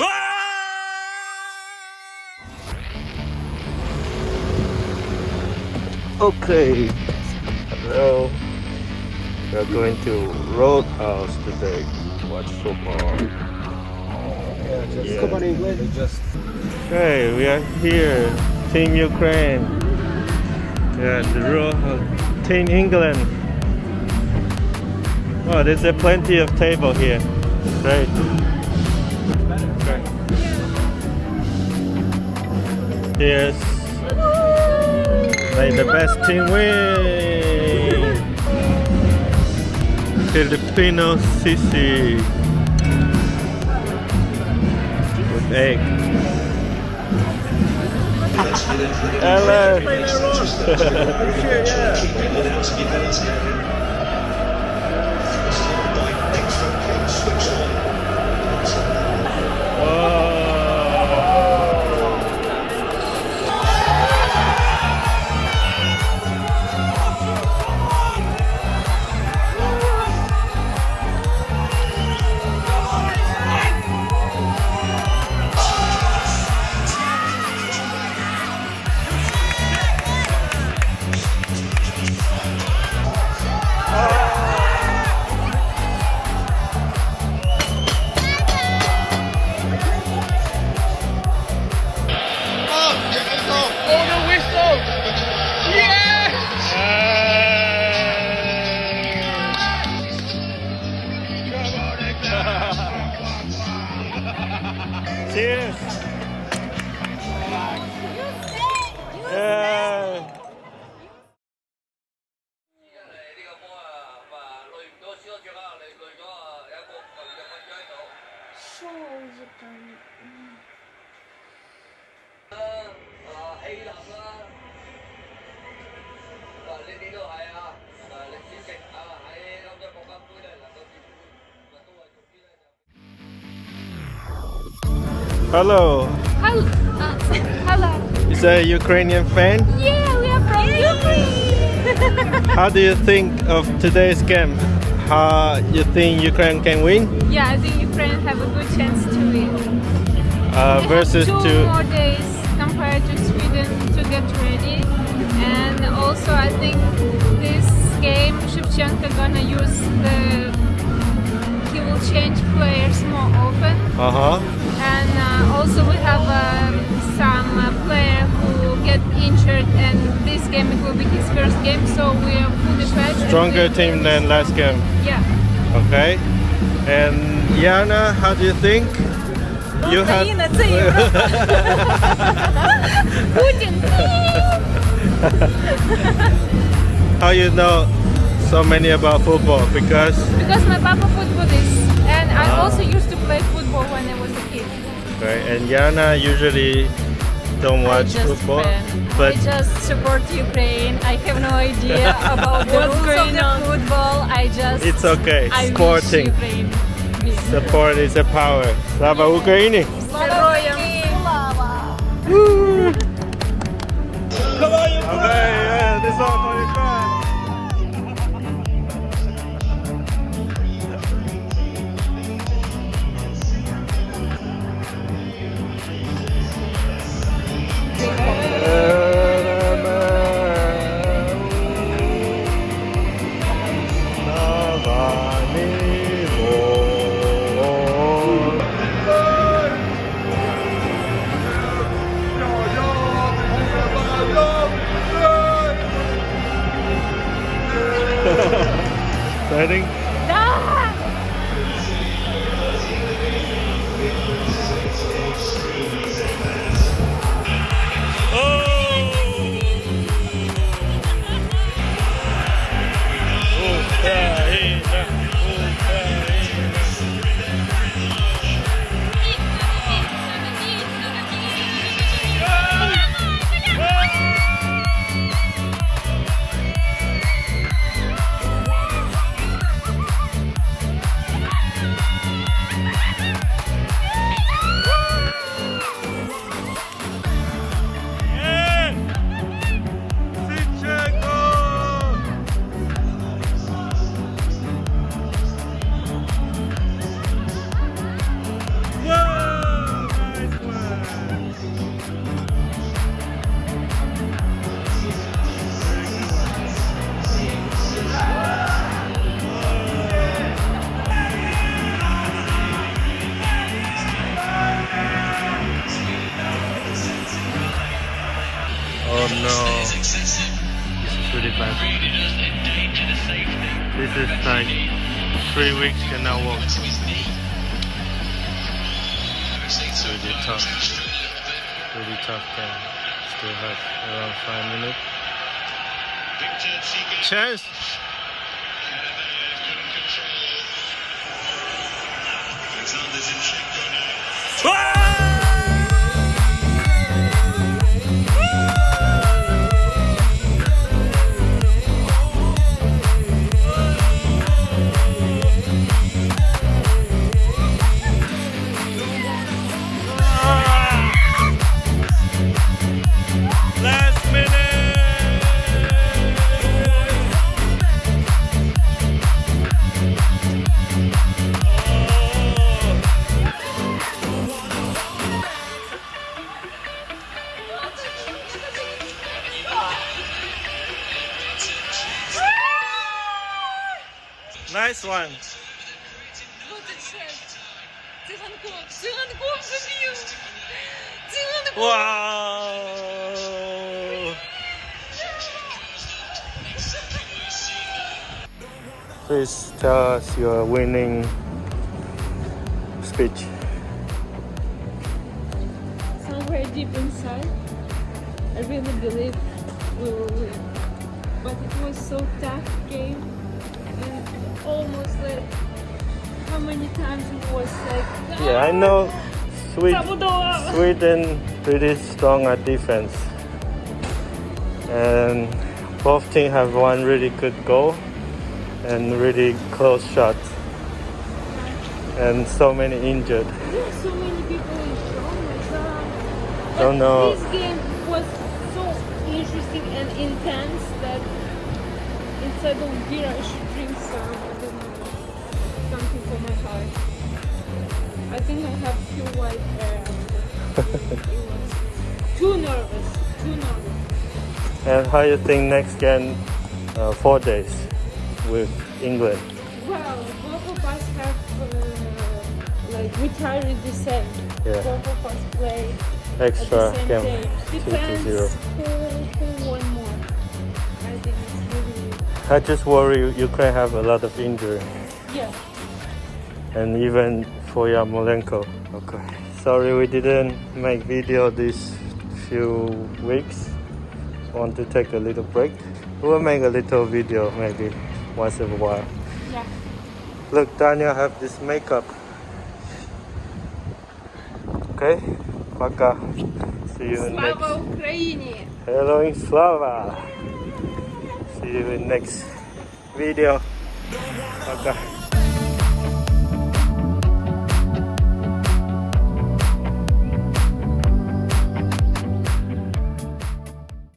Ah! Okay, so we're going to Roadhouse today to watch football. Yeah. just Okay, we are here, Team Ukraine. Yeah, the Roadhouse, Team England. Oh, there's a plenty of table here. Great. Yes. May the best team win. Filipino sisig with egg. Hello. Hello. Hello. Uh, hello. Is a Ukrainian fan? Yeah, we are from Ukraine. How do you think of today's game? How you think Ukraine can win yeah, I think Ukraine have a good chance to win. uh, versus two to more days compared to Sweden to get ready, and also I think this game Shevchenko gonna use the he will change players more often, uh huh and uh, also we have um, some uh, player who get injured, and this game it will be his first game, so we are fully prepared. and stronger we- team than last game. Yeah. Okay. And Yana, how do you think? You have Україна це Європа. Путін. How you know so many about football? Because because my papa footballist and I ah. also used to play football when I was a kid. Right, and Yana usually don't watch football. Fan. But I just support Ukraine. I have no idea about the What's rules of on? football. I just It's okay. I Sporting. Ukraine. Support is a power. Slava Ukraini! Slava! Okay, yeah, this heading. This is like three weeks and now walk. It's really tough. Really tough game. Still have around five minutes. Chance! one. Wow! Please tell us your winning speech. Somewhere deep inside, I really believe we will win. But it was so tough game almost like how many times it was like. Ah! Yeah, I know. Sweet, Sweden pretty strong at defense, and both teams have one really good goal and really close shot, and so many injured. Yeah, so many people injured. Oh Don't know. This game was so interesting and intense that instead of beer, I should drink some something for my heart. I think I have few white hair after. it was too nervous, too nervous. And how you think next game, uh, four days with England? Well, both of us have uh, like we tried the same. Yeah. Both of us play at Extra the same game, day. two to zero. who, who won more. I think it's really I just worry Ukraine have a lot of injury, yeah and even Yarmolenko. Okay, sorry we didn't make video these few weeks. Want to take a little break? We'll make a little video maybe once in a while. Yeah. Look, Daniel have this makeup. Okay, пока. See you in next. Hello in Slava! See you in next video. Пока.